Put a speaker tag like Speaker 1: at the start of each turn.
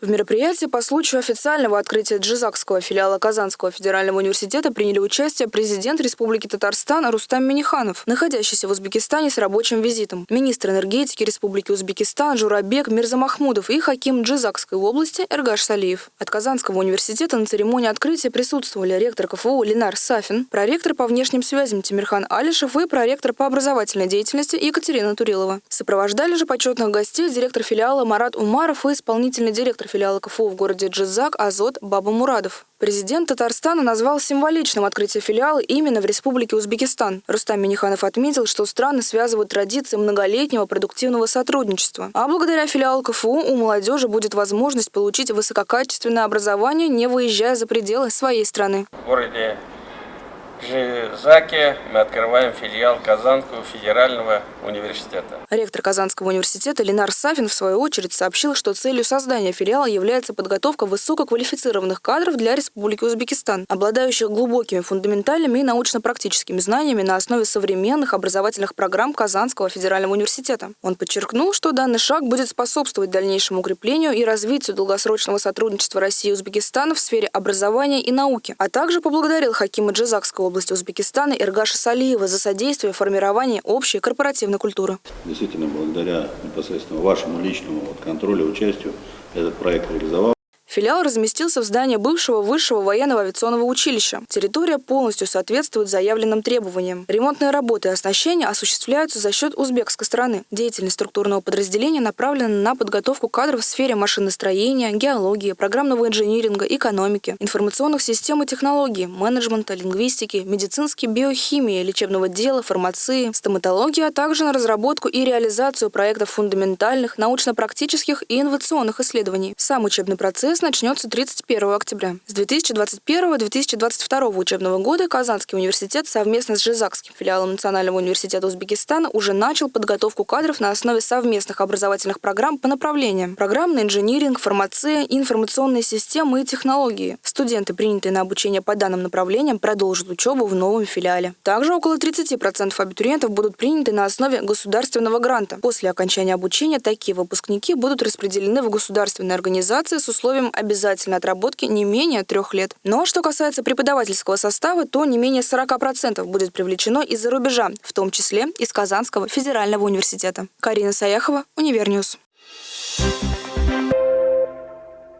Speaker 1: В мероприятии по случаю официального открытия Джизакского филиала Казанского федерального университета приняли участие президент Республики Татарстан Рустам Миниханов, находящийся в Узбекистане с рабочим визитом, министр энергетики Республики Узбекистан Журабек Мирзамахмудов и хаким Джизакской области Эргаш Салиев. От Казанского университета на церемонии открытия присутствовали ректор КФУ Ленар Сафин, проректор по внешним связям Тимирхан Алишев и проректор по образовательной деятельности Екатерина Турилова. Сопровождали же почетных гостей директор филиала Марат Умаров и исполнительный директор филиала КФУ в городе Джизак Азот Баба Мурадов. Президент Татарстана назвал символичным открытие филиала именно в Республике Узбекистан. Рустам Миниханов отметил, что страны связывают традиции многолетнего продуктивного сотрудничества. А благодаря филиалу КФУ у молодежи будет возможность получить высококачественное образование, не выезжая за пределы своей страны.
Speaker 2: В городе Жизаке мы открываем филиал Казанского федерального университета.
Speaker 1: Ректор Казанского университета Ленар Сафин в свою очередь сообщил, что целью создания филиала является подготовка высококвалифицированных кадров для Республики Узбекистан, обладающих глубокими фундаментальными и научно-практическими знаниями на основе современных образовательных программ Казанского федерального университета. Он подчеркнул, что данный шаг будет способствовать дальнейшему укреплению и развитию долгосрочного сотрудничества России и Узбекистана в сфере образования и науки, а также поблагодарил Хакима Джизакского области Узбекистана Иргаша Салиева за содействие формированию общей корпоративной культуры.
Speaker 3: Действительно, благодаря непосредственно вашему личному контролю, участию этот проект реализовал.
Speaker 1: Филиал разместился в здании бывшего высшего военного авиационного училища. Территория полностью соответствует заявленным требованиям. Ремонтные работы и оснащение осуществляются за счет узбекской стороны. Деятельность структурного подразделения направлена на подготовку кадров в сфере машиностроения, геологии, программного инжиниринга, экономики, информационных систем и технологий, менеджмента, лингвистики, медицинской биохимии, лечебного дела, фармации, стоматологии, а также на разработку и реализацию проектов фундаментальных, научно-практических и инновационных исследований. Сам учебный процесс Процесс начнется 31 октября. С 2021-2022 учебного года Казанский университет совместно с Жизакским филиалом Национального университета Узбекистана уже начал подготовку кадров на основе совместных образовательных программ по направлениям программный инжиниринг, фармация, информационные системы и технологии. Студенты, принятые на обучение по данным направлениям, продолжат учебу в новом филиале. Также около 30% абитуриентов будут приняты на основе государственного гранта. После окончания обучения такие выпускники будут распределены в государственные организации с условием обязательной отработки не менее трех лет. Но что касается преподавательского состава, то не менее 40% будет привлечено из-за рубежа, в том числе из Казанского федерального университета. Карина Саяхова, Универньюз. Thank you